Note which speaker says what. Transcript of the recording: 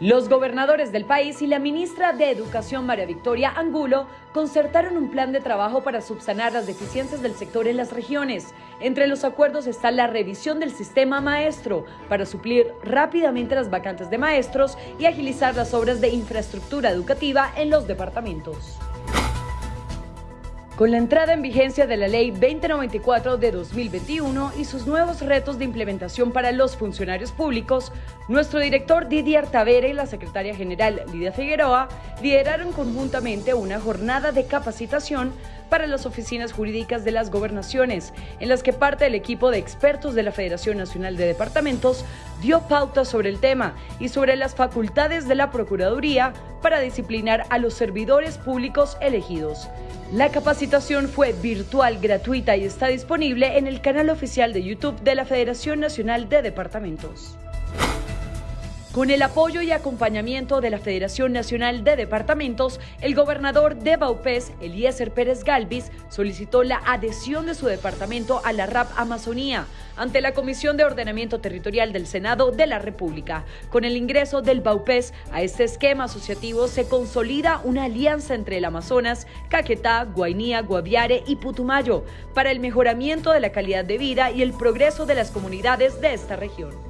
Speaker 1: Los gobernadores del país y la ministra de Educación María Victoria Angulo concertaron un plan de trabajo para subsanar las deficiencias del sector en las regiones. Entre los acuerdos está la revisión del sistema maestro para suplir rápidamente las vacantes de maestros y agilizar las obras de infraestructura educativa en los departamentos. Con la entrada en vigencia de la Ley 2094 de 2021 y sus nuevos retos de implementación para los funcionarios públicos, nuestro director Didier Tavera y la secretaria general Lidia Figueroa lideraron conjuntamente una jornada de capacitación para las oficinas jurídicas de las gobernaciones, en las que parte del equipo de expertos de la Federación Nacional de Departamentos dio pautas sobre el tema y sobre las facultades de la Procuraduría para disciplinar a los servidores públicos elegidos. La capacitación fue virtual, gratuita y está disponible en el canal oficial de YouTube de la Federación Nacional de Departamentos. Con el apoyo y acompañamiento de la Federación Nacional de Departamentos, el gobernador de Baupés, Eliezer Pérez Galvis, solicitó la adhesión de su departamento a la RAP Amazonía ante la Comisión de Ordenamiento Territorial del Senado de la República. Con el ingreso del Baupés a este esquema asociativo se consolida una alianza entre el Amazonas, Caquetá, Guainía, Guaviare y Putumayo para el mejoramiento de la calidad de vida y el progreso de las comunidades de esta región.